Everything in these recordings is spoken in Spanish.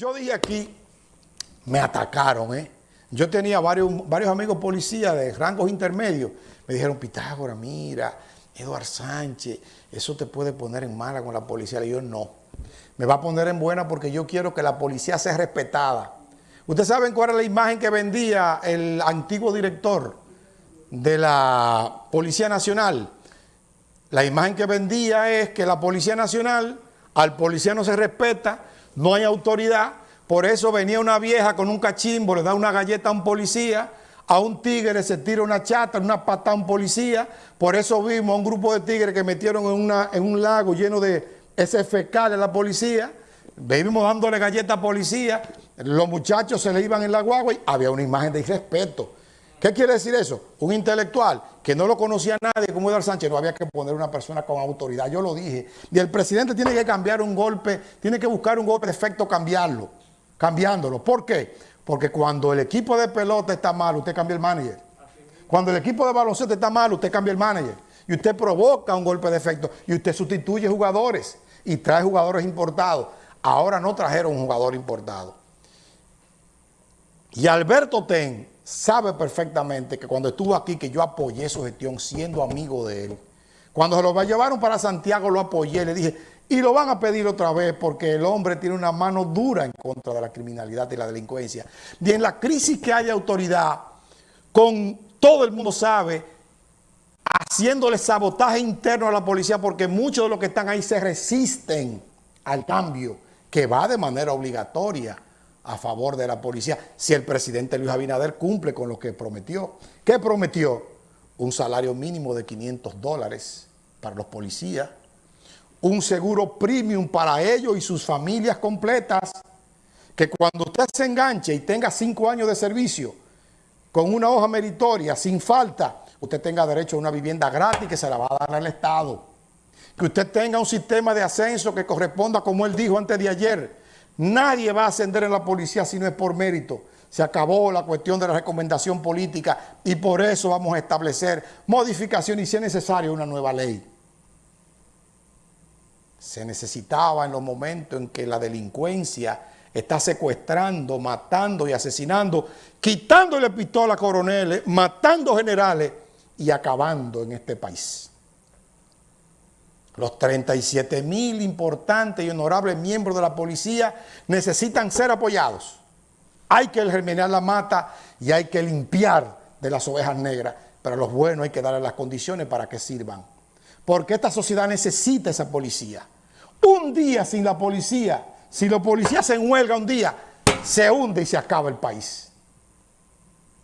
Yo dije aquí, me atacaron, ¿eh? Yo tenía varios, varios amigos policías de rangos intermedios. Me dijeron, Pitágoras, mira, Eduard Sánchez, eso te puede poner en mala con la policía. Y yo, no. Me va a poner en buena porque yo quiero que la policía sea respetada. ¿Ustedes saben cuál era la imagen que vendía el antiguo director de la Policía Nacional? La imagen que vendía es que la Policía Nacional, al policía no se respeta, no hay autoridad, por eso venía una vieja con un cachimbo, le da una galleta a un policía, a un tigre se tira una chata, una patada a un policía, por eso vimos a un grupo de tigres que metieron en, un lago lleno de ese fecal de la policía, vivimos dándole galleta a policía, los muchachos se le iban en la guagua y había una imagen de irrespeto. ¿Qué quiere decir eso? Un intelectual que no lo conocía nadie como Eduardo Sánchez, no había que poner una persona con autoridad, yo lo dije. Y el presidente tiene que cambiar un golpe, tiene que buscar un golpe de efecto, cambiarlo, cambiándolo. ¿Por qué? Porque cuando el equipo de pelota está mal, usted cambia el manager. Cuando el equipo de baloncesto está mal, usted cambia el manager. Y usted provoca un golpe de efecto y usted sustituye jugadores y trae jugadores importados. Ahora no trajeron un jugador importado. Y Alberto Ten sabe perfectamente que cuando estuvo aquí, que yo apoyé su gestión siendo amigo de él. Cuando se lo llevaron para Santiago, lo apoyé, le dije, y lo van a pedir otra vez porque el hombre tiene una mano dura en contra de la criminalidad y la delincuencia. Y en la crisis que hay de autoridad, con todo el mundo sabe, haciéndole sabotaje interno a la policía porque muchos de los que están ahí se resisten al cambio que va de manera obligatoria a favor de la policía si el presidente Luis Abinader cumple con lo que prometió. ¿Qué prometió? Un salario mínimo de 500 dólares para los policías, un seguro premium para ellos y sus familias completas, que cuando usted se enganche y tenga cinco años de servicio con una hoja meritoria, sin falta, usted tenga derecho a una vivienda gratis que se la va a dar al Estado. Que usted tenga un sistema de ascenso que corresponda, como él dijo antes de ayer, Nadie va a ascender en la policía si no es por mérito. Se acabó la cuestión de la recomendación política y por eso vamos a establecer modificación y si es necesario una nueva ley. Se necesitaba en los momentos en que la delincuencia está secuestrando, matando y asesinando, quitándole pistola a coroneles, matando generales y acabando en este país. Los 37 mil importantes y honorables miembros de la policía necesitan ser apoyados. Hay que germinar la mata y hay que limpiar de las ovejas negras, pero a los buenos hay que darles las condiciones para que sirvan. Porque esta sociedad necesita esa policía. Un día sin la policía, si los policías se huelga un día, se hunde y se acaba el país.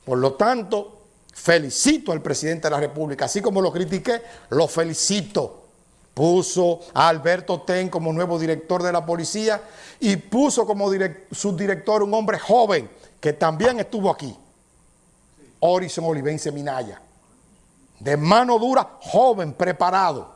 Por lo tanto, felicito al presidente de la República, así como lo critiqué, lo felicito puso a Alberto Ten como nuevo director de la policía y puso como subdirector un hombre joven que también estuvo aquí, Orison Olivense Minaya, de mano dura, joven, preparado.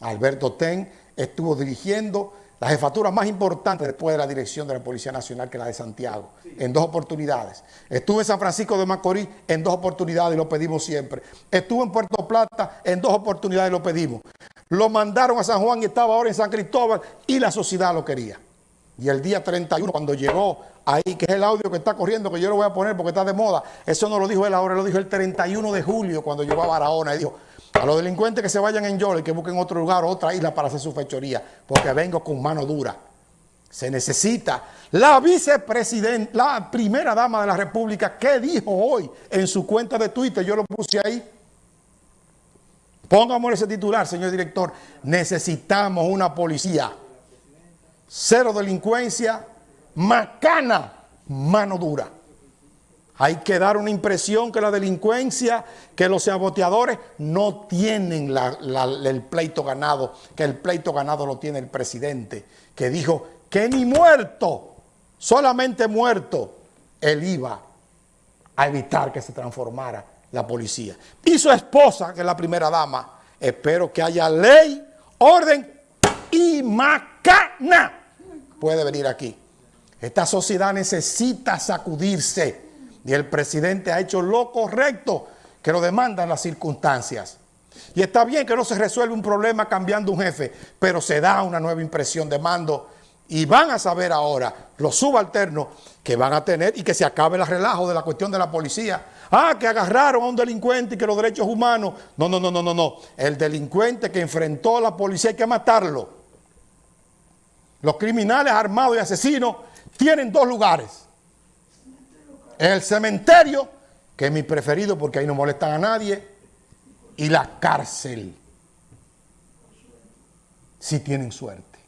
Alberto Ten estuvo dirigiendo la jefatura más importante después de la dirección de la Policía Nacional, que la de Santiago, en dos oportunidades. Estuve en San Francisco de Macorís en dos oportunidades y lo pedimos siempre. Estuve en Puerto Plata en dos oportunidades y lo pedimos. Lo mandaron a San Juan y estaba ahora en San Cristóbal y la sociedad lo quería. Y el día 31, cuando llegó ahí, que es el audio que está corriendo, que yo lo voy a poner porque está de moda, eso no lo dijo él ahora, lo dijo el 31 de julio, cuando llegó a Barahona, y dijo, a los delincuentes que se vayan en Yolo y que busquen otro lugar, otra isla para hacer su fechoría, porque vengo con mano dura. Se necesita. La vicepresidenta, la primera dama de la República, ¿qué dijo hoy en su cuenta de Twitter? Yo lo puse ahí. Póngame ese titular, señor director. Necesitamos una policía. Cero delincuencia, macana, mano dura. Hay que dar una impresión que la delincuencia, que los saboteadores no tienen el pleito ganado, que el pleito ganado lo tiene el presidente, que dijo que ni muerto, solamente muerto, él iba a evitar que se transformara la policía. Y su esposa, que es la primera dama, espero que haya ley, orden y macana. Puede venir aquí. Esta sociedad necesita sacudirse y el presidente ha hecho lo correcto que lo demandan las circunstancias. Y está bien que no se resuelve un problema cambiando un jefe, pero se da una nueva impresión de mando Y van a saber ahora los subalternos que van a tener y que se acabe el relajo de la cuestión de la policía. Ah, que agarraron a un delincuente y que los derechos humanos. No, no, no, no, no, no. El delincuente que enfrentó a la policía hay que matarlo. Los criminales armados y asesinos tienen dos lugares. El cementerio, que es mi preferido porque ahí no molestan a nadie, y la cárcel, si tienen suerte.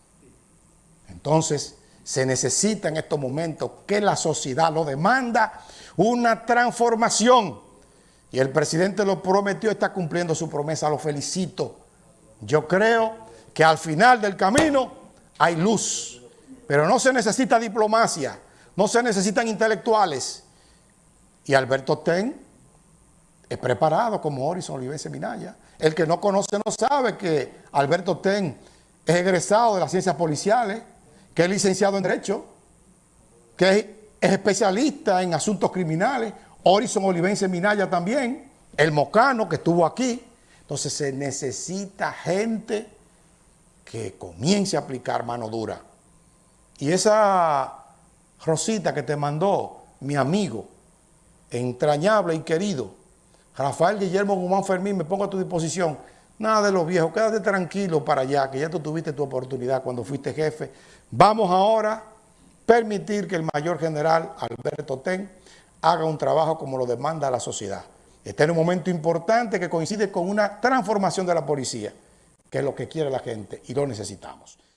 Entonces, se necesita en estos momentos que la sociedad lo demanda, una transformación. Y el presidente lo prometió, está cumpliendo su promesa, lo felicito. Yo creo que al final del camino hay luz, pero no se necesita diplomacia, no se necesitan intelectuales. Y Alberto Ten es preparado como Horizon Olivense Minaya. El que no conoce no sabe que Alberto Ten es egresado de las ciencias policiales, que es licenciado en Derecho, que es, especialista en asuntos criminales, Horizon Olivense Minaya también, el Mocano que estuvo aquí. Entonces se necesita gente que comience a aplicar mano dura. Y esa Rosita que te mandó, mi amigo, entrañable y querido, Rafael Guillermo Guzmán Fermín, me pongo a tu disposición. Nada de los viejos, quédate tranquilo para allá, que ya tú tuviste tu oportunidad cuando fuiste jefe. Vamos ahora a permitir que el mayor general Alberto Ten haga un trabajo como lo demanda la sociedad. Está en un momento importante que coincide con una transformación de la policía, que es lo que quiere la gente y lo necesitamos.